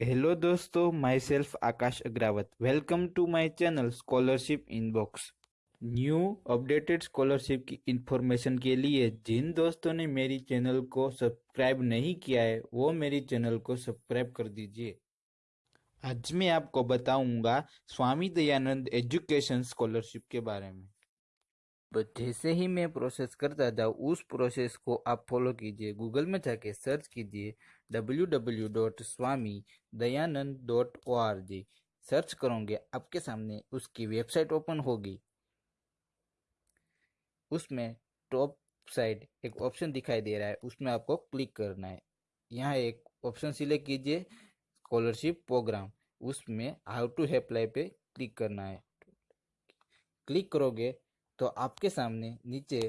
Hello दोस्तों my self Akash Agrawat. Welcome to my channel scholarship inbox new updated scholarship की information के लिए जिन दोस्तों ने मेरी चैनल को सब्सक्राइब नहीं किया है, वो मेरी चैनल को सब्सक्राइब कर दीजिए। आज मैं आपको बताऊँगा स्वामी दयानंद एजुकेशन स्कॉलरशिप के बारे में। बट जैसे ही मैं प्रोसेस करता था, उस प्रोसेस को आप फॉलो कीजिए। गूगल में जाके सर्च कीजिए W W dot Swami Dayanand dot O R G search करोगे, आपके सामने उसकी वेबसाइट ओपन होगी। उसमें टॉप साइड एक ऑप्शन दिखाई दे रहा है, उसमें आपको क्लिक करना है। यहाँ एक ऑप्शन सिलेक्ट कीजिए स्कॉलरशिप प्रोग्राम उसमें हाउ टू अप्लाई पे क्लिक करना है। क्लिक करोगे तो आपके सामने नीचे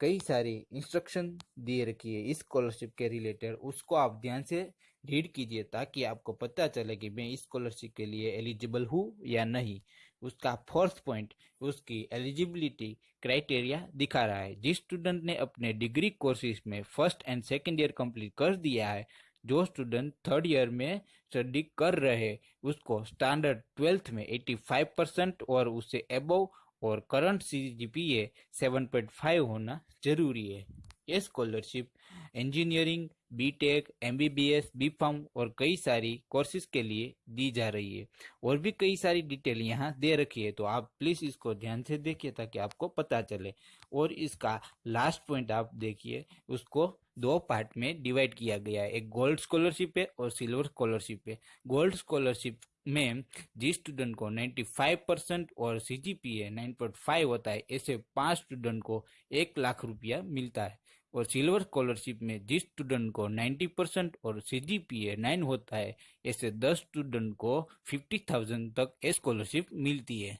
कई सारी इंस्ट्रक्शन दिए रखी है। इस स्कॉलरशिप के रिलेटेड उसको आप ध्यान से रीड कीजिए ताकि आपको पता चले कि मैं इस स्कॉलरशिप के लिए एलिजिबल हूँ या नहीं। उसका फोर्थ पॉइंट उसकी एलिजिबिलिटी क्राइटेरिया दिखा रहा है। जिस स्टूडेंट ने अपने डिग्री कोर्सेज में first and second year complete कर दिया है, जो स्टूडेंट थर्ड ईयर में स्टडी कर रहे, उसको स्टैंडर्ड ट्वेल्थ में 85 परसेंट और उससे एबव और current C G P A seven point five होना ज़रूरी है। ये scholarship engineering B tech M B B S B pharm और कई सारी कोर्सेज के लिए दी जा रही है। और भी कई सारी डिटेल यहाँ दे रखी है तो आप प्लीज़ इसको ध्यान से देखिए ताकि आपको पता चले। और इसका लास्ट पॉइंट आप देखिए, उसको दो पार्ट में डिवाइड किया गया है। एक गोल्ड स्कॉलरशिप है और सिल्वर स्कॉलरशिप है। गोल्ड स्कॉलरशिप में जिस स्टूडेंट को 95 परसेंट और C G P A nine point five होता है, ऐसे पाँच स्टूडेंट को एक लाख रुपया मिलता है। और सिल्वर स्कॉलरशिप में जिस स्टूडेंट को 90 परसेंट और C G P A nine होता है, ऐसे दस स्टूडेंट को फिफ्टी थाउज़ेंड तक स्कॉलरशिप मिलती है।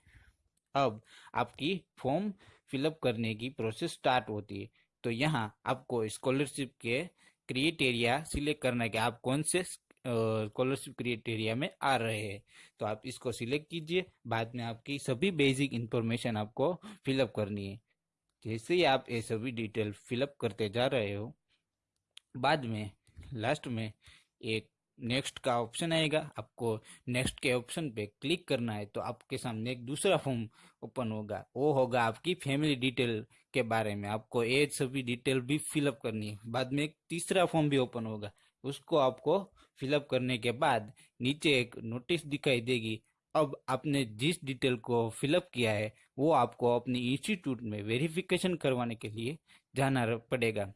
अब आपकी फॉर्म फिलअप करने की प्रोसेस स्टार्ट होती है। तो यहाँ आपको स्कॉलरशिप के क्रिएटेरिया सिलेक्ट करना है कि आप कौन से स्कॉलरशिप क्राइटेरिया में आ रहे हैं। तो आप इसको सिलेक्ट कीजिए, बाद में आपकी सभी बेसिक इंफॉर्मेशन आपको फिलअप करनी है। जैसे ही आप ये सभी डिटेल फिलअप करते जा रहे हो, बाद में लास्ट में एक नेक्स्ट का ऑप्शन आएगा। आपको नेक्स्ट के ऑप्शन पे क्लिक करना है तो आपके सामने एक दूसरा फॉर्म ओपन होगा। वो होगा आपकी फैमिली डिटेल के बारे में। आपको ये सभी डिटेल भी फिलअप करनी है। बाद में एक तीसरा फॉर्म भी ओपन होगा। उसको आपको फिलअप करने के बाद नीचे एक नोटिस दिखाई देगी। अब आपने जिस डिटेल को फिलअप किया है, वो आपको अपनी इंस्टीट्यूट में वेरिफिकेशन करवाने के लिए जाना पड़ेगा।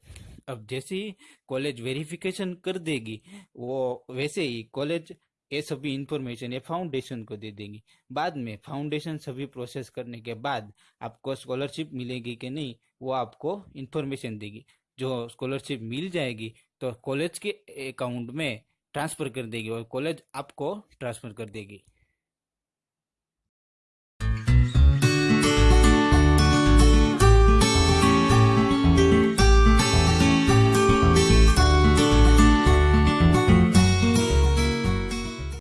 अब जैसे ही कॉलेज वेरिफिकेशन कर देगी, वो वैसे ही कॉलेज ये सभी इंफॉर्मेशन ये फाउंडेशन को दे देंगी। बाद में फाउंडेशन सभी प्रोसेस करने के बाद आपको स्कॉलरशिप मिलेगी कि नहीं, वो आपको इंफॉर्मेशन देगी। जो स्कॉलरशिप मिल जाएगी तो कॉलेज के अकाउंट में ट्रांसफ़र कर देगी और कॉलेज आपको ट्रांसफ़र कर देगी।